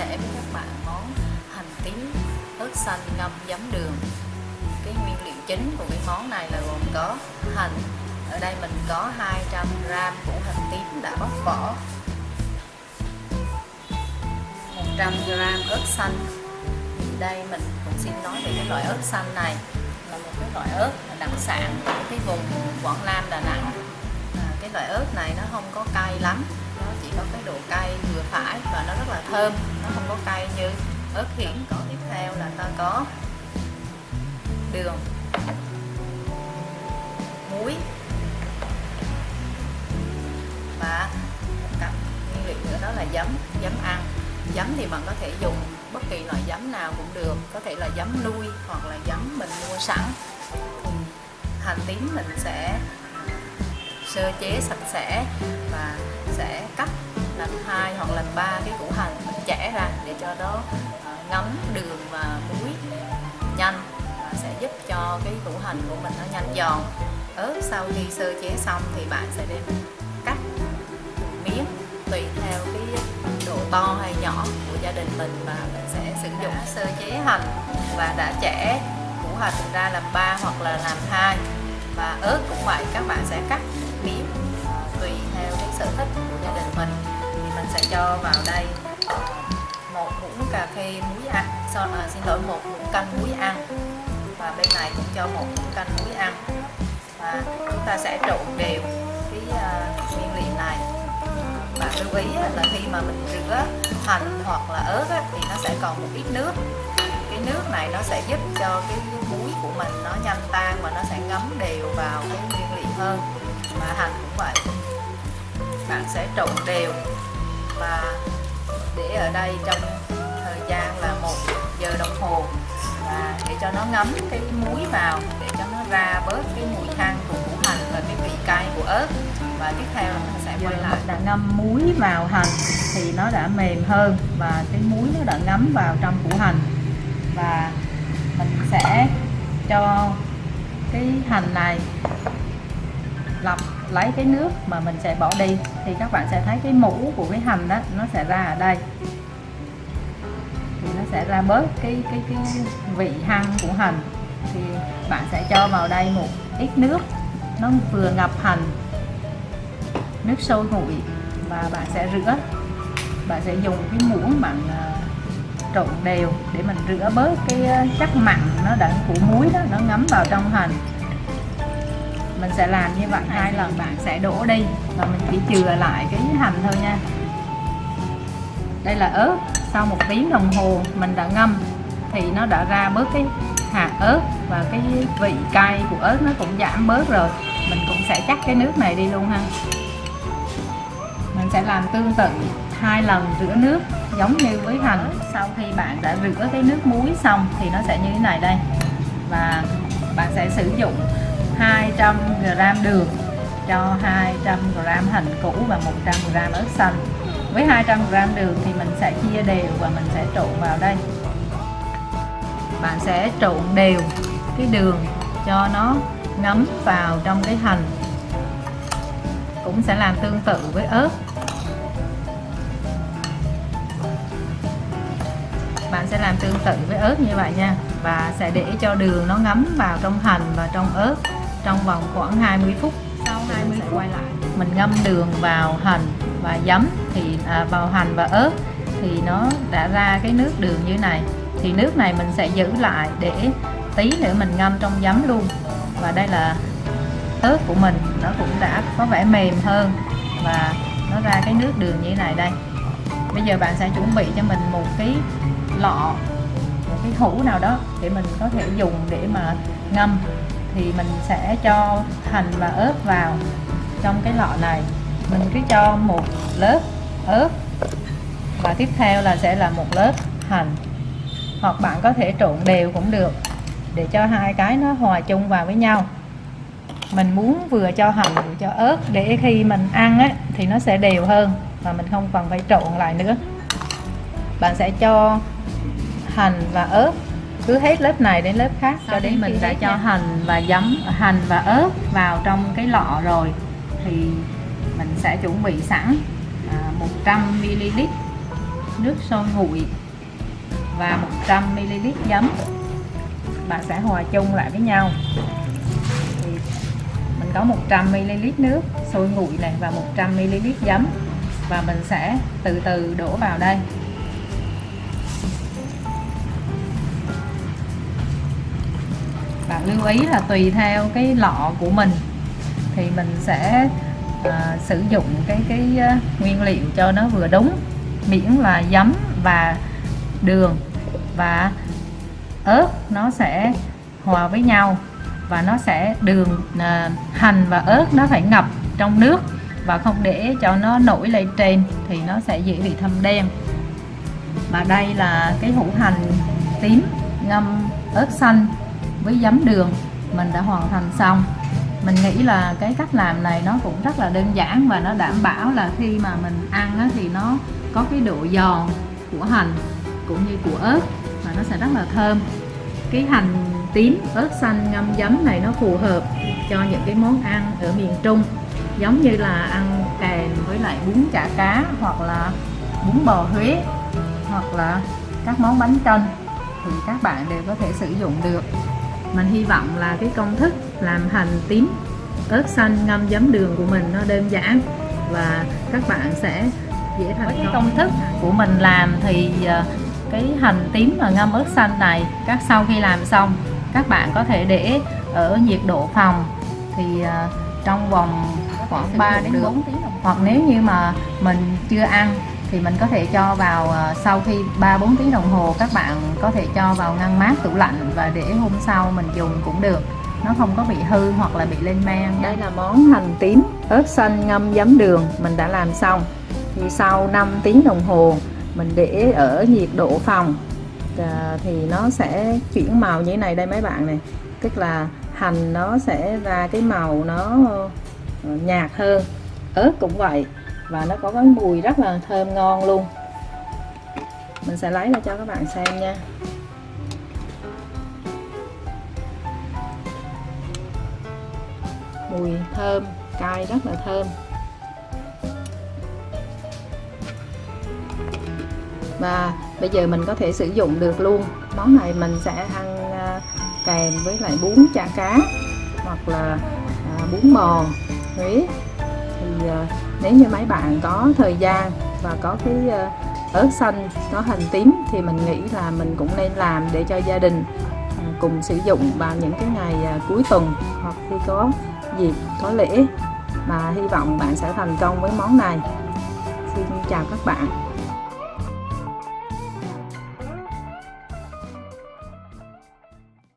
sẻ với các bạn món hành tím ớt xanh ngâm giấm đường. Cái nguyên liệu chính của cái món này là gồm có hành. Ở đây mình có 200 g củ hành tím đã bóc vỏ. 100 g ớt xanh. Đây mình cũng xin nói về cái loại ớt xanh này. Là một cái loại ớt đặc sản của cái vùng Quảng Nam, Đà Nẵng cái loại ớt này nó không có cay lắm. Nó chỉ có cái độ cay vừa phải và nó rất là thơm. Nó không có cay như ớt hiển có tiếp theo là ta có đường, muối và một cặp nguyên liệu nữa đó là giấm giấm ăn. Giấm thì bạn có thể dùng bất kỳ loại giấm nào cũng được. Có thể là giấm nuôi hoặc là giấm mình mua sẵn. Hành tím mình sẽ sơ chế sạch sẽ và sẽ cắt làm hai hoặc làm ba cái củ hành mình chẻ ra để cho nó ờ, ngấm đường và muối nhanh và sẽ giúp cho cái củ hành của mình nó nhanh giòn. Ớt sau khi sơ chế xong thì bạn sẽ đem cắt miếng tùy theo cái độ to hay nhỏ của gia đình mình và mình sẽ sử dụng sơ chế hành và đã chẻ củ hành ra làm ba hoặc là làm hai. Và ớt cũng vậy, các bạn sẽ cắt cho vào đây. Một muỗng cà phê muối ăn so, à, xin lỗi một muỗng canh muối ăn. Và bên này cũng cho một muỗng canh muối ăn. Và chúng ta sẽ trộn đều cái uh, nguyên liệu này. Bạn lưu ý là khi mà mình rửa hành hoặc là ớt á, thì nó sẽ còn một ít nước. Cái nước này nó sẽ giúp cho cái muối của mình nó nhanh tan và nó sẽ ngấm đều vào cái nguyên liệu hơn. Và hành cũng vậy. Bạn sẽ trộn đều và để ở đây trong thời gian là một giờ đồng hồ. Và để cho nó ngấm cái muối vào, để cho nó ra bớt cái mùi than của củ hành và cái vị cay của ớt. Và tiếp theo là mình sẽ quay lại. Đã ngâm muối vào hành thì nó đã mềm hơn và cái muối nó đã ngấm vào trong củ hành. Và mình sẽ cho cái hành này lọc lấy cái nước mà mình sẽ bỏ đi. Thì các bạn sẽ thấy cái mũ của cái hành đó, nó sẽ ra ở đây. Thì nó sẽ ra bớt cái cái cái vị hăng của hành. Thì bạn sẽ cho vào đây một ít nước, nó vừa ngập hành, nước sôi nguội, và bạn sẽ rửa. Bạn sẽ dùng cái muỗng bạn à, trộn đều để mình rửa bớt cái à, chất mặn nó đã, của muối đó, nó ngấm vào trong hành mình sẽ làm như vậy hai lần, bạn sẽ đổ đi và mình chỉ chừa lại cái hành thôi nha. Đây là ớt. Sau một tiếng đồng hồ, mình đã ngâm. Thì nó đã ra bớt cái hạt ớt và cái vị cay của ớt nó cũng giảm bớt rồi. Mình cũng sẽ chắc cái nước này đi luôn ha. Mình sẽ làm tương tự hai lần rửa nước giống như với hành. Sau khi bạn đã rửa cái nước muối xong thì nó sẽ như thế này đây. Và bạn sẽ sử dụng 200 g đường cho 200 g hành củ và 100 g ớt xanh với 200 g đường thì mình sẽ chia đều và mình sẽ trộn vào đây. Bạn sẽ trộn đều cái đường cho nó ngấm vào trong cái hành. Cũng sẽ làm tương tự với ớt. Bạn sẽ làm tương tự với ớt như vậy nha. Và sẽ để cho đường nó ngấm vào trong hành và trong ớt trong vòng khoảng 20 phút sau 20 phút? quay lại. Mình ngâm đường vào hành và giấm thì à, vào hành và ớt thì nó đã ra cái nước đường như này. Thì nước này mình sẽ giữ lại để tí nữa mình ngâm trong giấm luôn. Và đây là ớt của mình nó cũng đã có vẻ mềm hơn và nó ra cái nước đường như thế này đây. Bây giờ bạn sẽ chuẩn bị cho mình một cái lọ một cái hũ nào đó để mình có thể dùng để mà ngâm thì mình sẽ cho hành và ớt vào trong cái lọ này. Mình cứ cho một lớp ớt. Và tiếp theo là sẽ là một lớp hành. Hoặc bạn có thể trộn đều cũng được để cho hai cái nó hòa chung vào với nhau. Mình muốn vừa cho hành vừa cho ớt để khi mình ăn á, thì nó sẽ đều hơn và mình không cần phải trộn lại nữa. Bạn sẽ cho hành và ớt cứ hết lớp này đến lớp khác cho đến mình đã cho nha. hành và giấm hành và ớt vào trong cái lọ rồi thì mình sẽ chuẩn bị sẵn à, 100 ml nước sôi nguội và 100ml giấm. Bạn sẽ hòa chung lại với nhau. Thì mình có 100ml nước sôi nguội này và 100ml giấm. Và mình sẽ từ từ đổ vào đây bạn lưu ý là tùy theo cái lọ của mình. Thì mình sẽ à, sử dụng cái cái uh, nguyên liệu cho nó vừa đúng. Miễn là giấm và đường và ớt nó sẽ hòa với nhau và nó sẽ đường à, hành và ớt nó phải ngập trong nước và không để cho nó nổi lên trên thì nó sẽ dễ bị thâm đen. Và đây là cái hũ hành tím ngâm ớt xanh với giấm đường mình đã hoàn thành xong. Mình nghĩ là cái cách làm này nó cũng rất là đơn giản và nó đảm bảo là khi mà mình ăn á, thì nó có cái độ giòn của hành cũng như của ớt và nó sẽ rất là thơm. Cái hành tím ớt xanh ngâm giấm này nó phù hợp cho những cái món ăn ở miền Trung giống như là ăn kèm với lại bún chả cá hoặc là bún bò Huế hoặc là các món bánh canh thì các bạn đều có thể sử dụng được mình hy vọng là cái công thức làm hành tím ớt xanh ngâm giấm đường của mình nó đơn giản và các bạn sẽ dễ thành công. công thức của mình làm thì ờ, cái hành tím và ngâm ớt xanh này các sau khi làm xong các bạn có thể để ở nhiệt độ phòng thì ờ, trong vòng khoảng 3 đến 4 tiếng hoặc nếu như mà mình chưa ăn thì mình có thể cho vào ờ, sau khi 3 4 tiếng đồng hồ các bạn có thể cho vào ngăn mát tủ lạnh và để hôm sau mình dùng cũng được. Nó không có bị hư hoặc là bị lên men. Đây là món hành tím ớt xanh ngâm giấm đường, mình đã làm xong. Thì sau 5 tiếng đồng hồ, mình để ở nhiệt độ phòng. Ờ, thì nó sẽ chuyển màu như thế này đây mấy bạn này. Tức là hành nó sẽ ra cái màu nó ờ, nhạt hơn. Ớt cũng vậy và nó có cái mùi rất là thơm ngon luôn. Mình sẽ lấy ra cho các bạn xem nha. Mùi thơm, cay rất là thơm. Và bây giờ mình có thể sử dụng được luôn. Món này mình sẽ ăn à, kèm với lại bún chả cá hoặc là à, bún bò Huế thì ờ, nếu như mấy bạn có thời gian và có cái ờ, ớt xanh, có hành tím thì mình nghĩ là mình cũng nên làm để cho gia đình ờ, cùng sử dụng vào những cái ngày cuối tuần hoặc khi có dịp, có lễ. Mà hy vọng bạn sẽ thành công với món này. Xin chào các bạn.